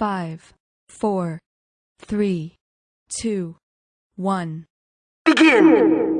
five, four, three, two, one. Begin!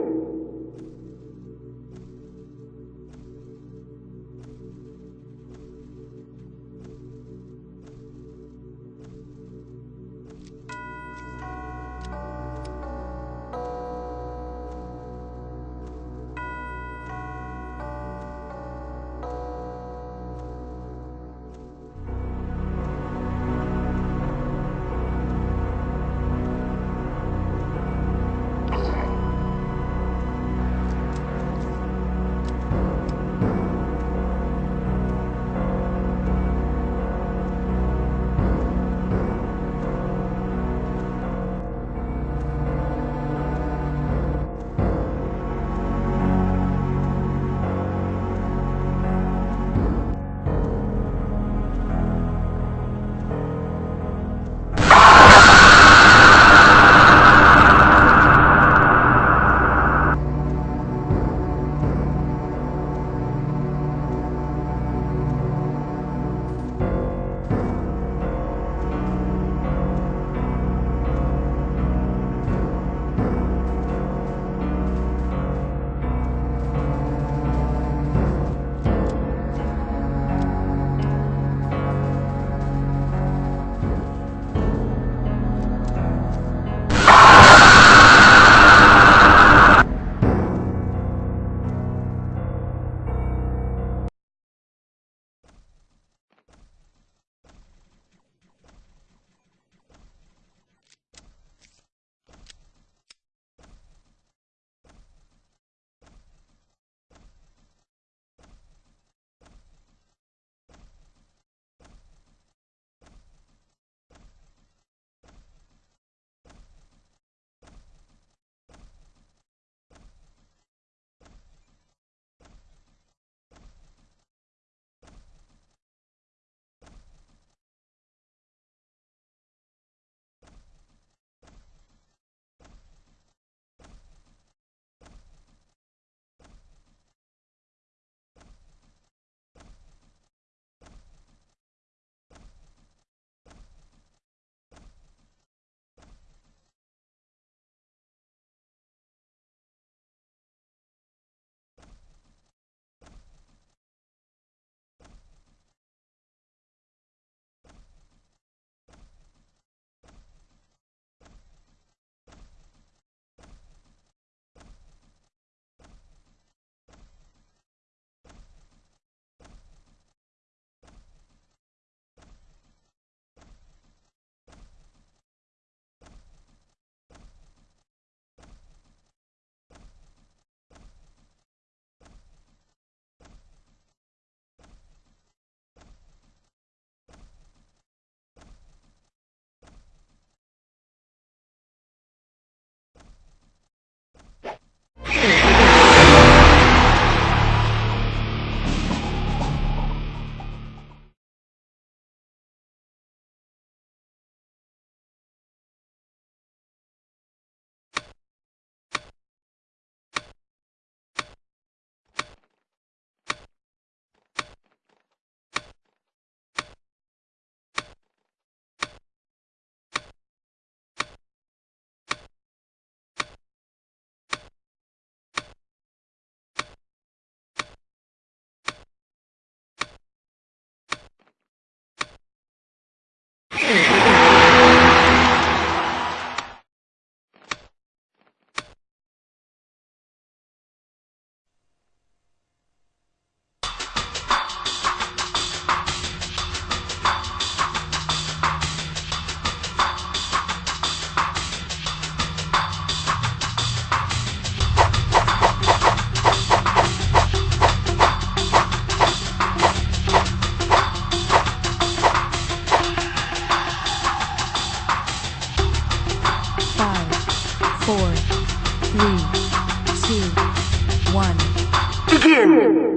Four, three, two, one. Begin!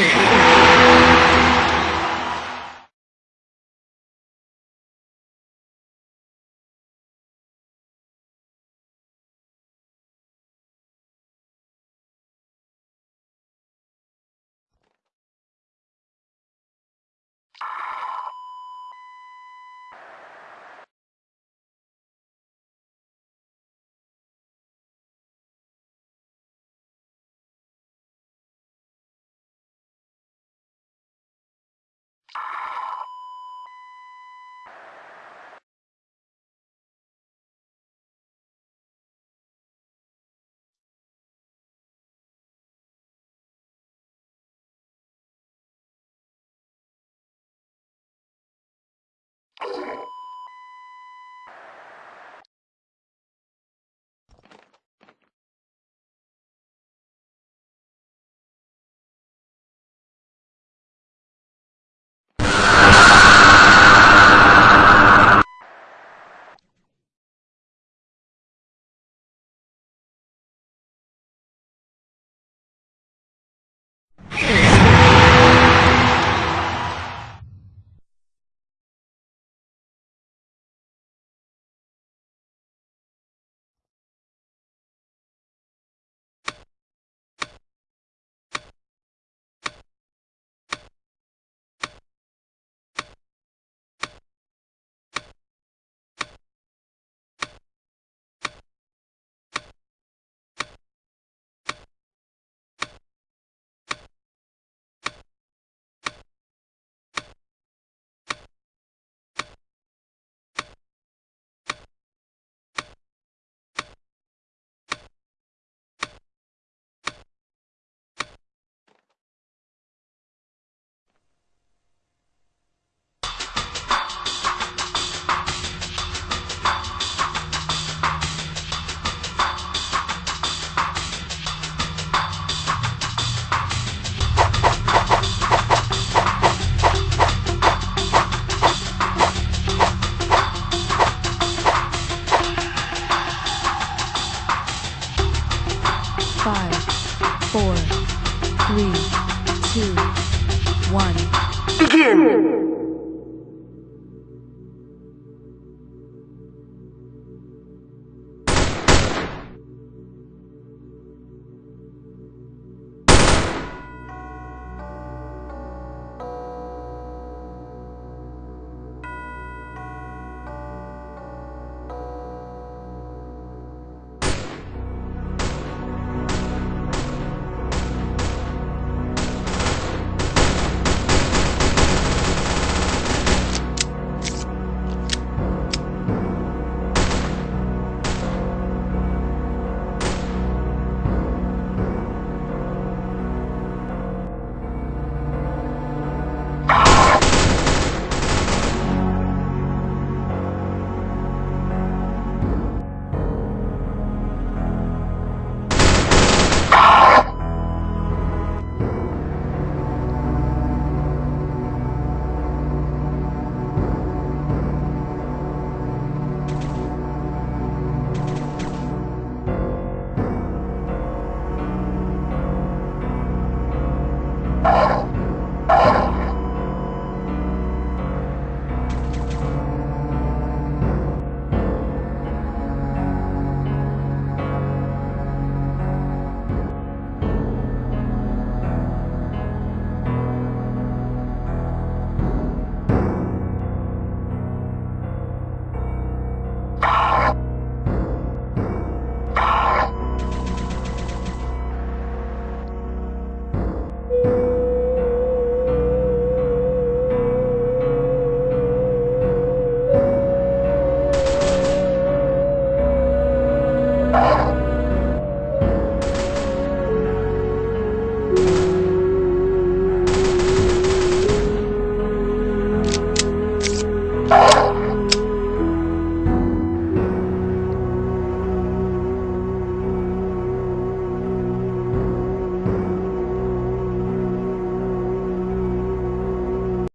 Five,